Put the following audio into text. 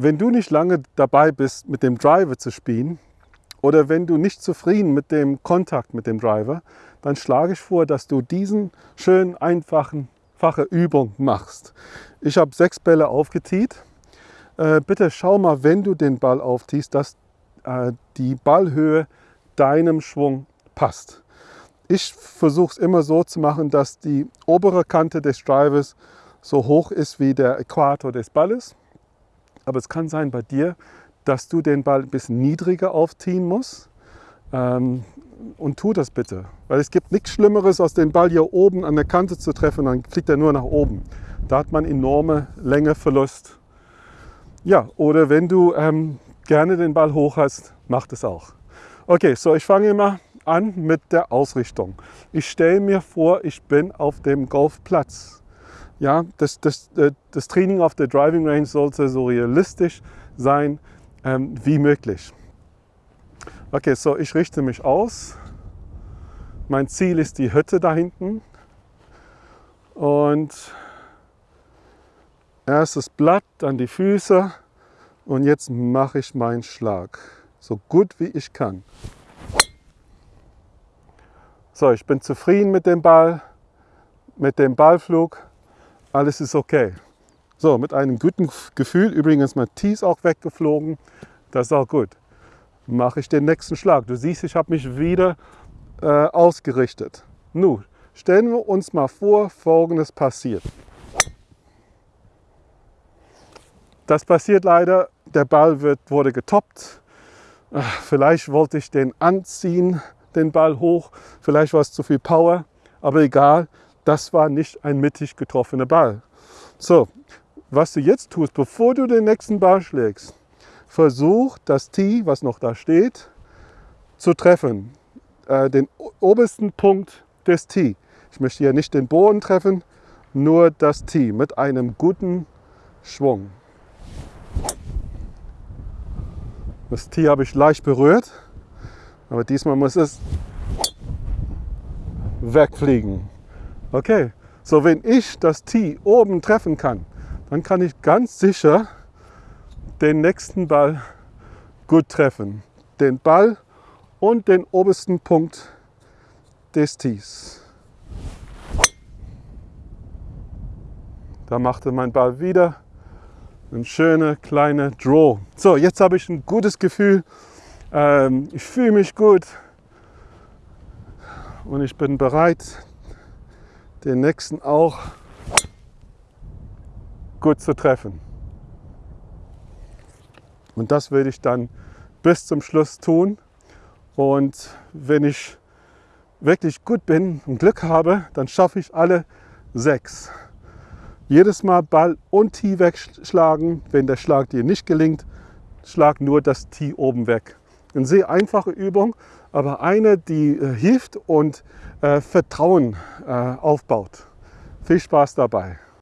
Wenn du nicht lange dabei bist, mit dem Driver zu spielen oder wenn du nicht zufrieden mit dem Kontakt mit dem Driver, dann schlage ich vor, dass du diesen schönen, einfachen fache Übung machst. Ich habe sechs Bälle aufgetiet. Äh, bitte schau mal, wenn du den Ball auftiest, dass äh, die Ballhöhe deinem Schwung passt. Ich versuche es immer so zu machen, dass die obere Kante des Drivers so hoch ist wie der Äquator des Balles. Aber es kann sein bei dir, dass du den Ball ein bisschen niedriger aufziehen musst. Ähm, und tu das bitte. Weil es gibt nichts Schlimmeres, als den Ball hier oben an der Kante zu treffen, dann fliegt er nur nach oben. Da hat man enorme Längeverlust. Ja, oder wenn du ähm, gerne den Ball hoch hast, mach das auch. Okay, so ich fange immer an mit der Ausrichtung. Ich stelle mir vor, ich bin auf dem Golfplatz. Ja, das, das, äh, das Training auf der Driving Range sollte so realistisch sein ähm, wie möglich. Okay, so ich richte mich aus. Mein Ziel ist die Hütte da hinten. Und erstes Blatt, dann die Füße. Und jetzt mache ich meinen Schlag. So gut wie ich kann. So, ich bin zufrieden mit dem Ball, mit dem Ballflug. Alles ist okay. So, mit einem guten Gefühl. Übrigens, mein Tee ist auch weggeflogen. Das ist auch gut mache ich den nächsten Schlag. Du siehst, ich habe mich wieder äh, ausgerichtet. Nun, stellen wir uns mal vor, folgendes passiert. Das passiert leider, der Ball wird, wurde getoppt. Vielleicht wollte ich den anziehen, den Ball hoch. Vielleicht war es zu viel Power. Aber egal, das war nicht ein mittig getroffener Ball. So, was du jetzt tust, bevor du den nächsten Ball schlägst, versucht das Tee, was noch da steht, zu treffen. Äh, den obersten Punkt des Tee. Ich möchte hier nicht den Boden treffen, nur das Tee mit einem guten Schwung. Das Tee habe ich leicht berührt, aber diesmal muss es wegfliegen. Okay, so wenn ich das Tee oben treffen kann, dann kann ich ganz sicher den nächsten Ball gut treffen. Den Ball und den obersten Punkt des Tees. Da machte mein Ball wieder ein schöner kleiner Draw. So, jetzt habe ich ein gutes Gefühl. Ähm, ich fühle mich gut und ich bin bereit, den nächsten auch gut zu treffen. Und das werde ich dann bis zum Schluss tun. Und wenn ich wirklich gut bin und Glück habe, dann schaffe ich alle sechs. Jedes Mal Ball und Tee wegschlagen. Wenn der Schlag dir nicht gelingt, schlag nur das Tee oben weg. Eine sehr einfache Übung, aber eine, die äh, hilft und äh, Vertrauen äh, aufbaut. Viel Spaß dabei.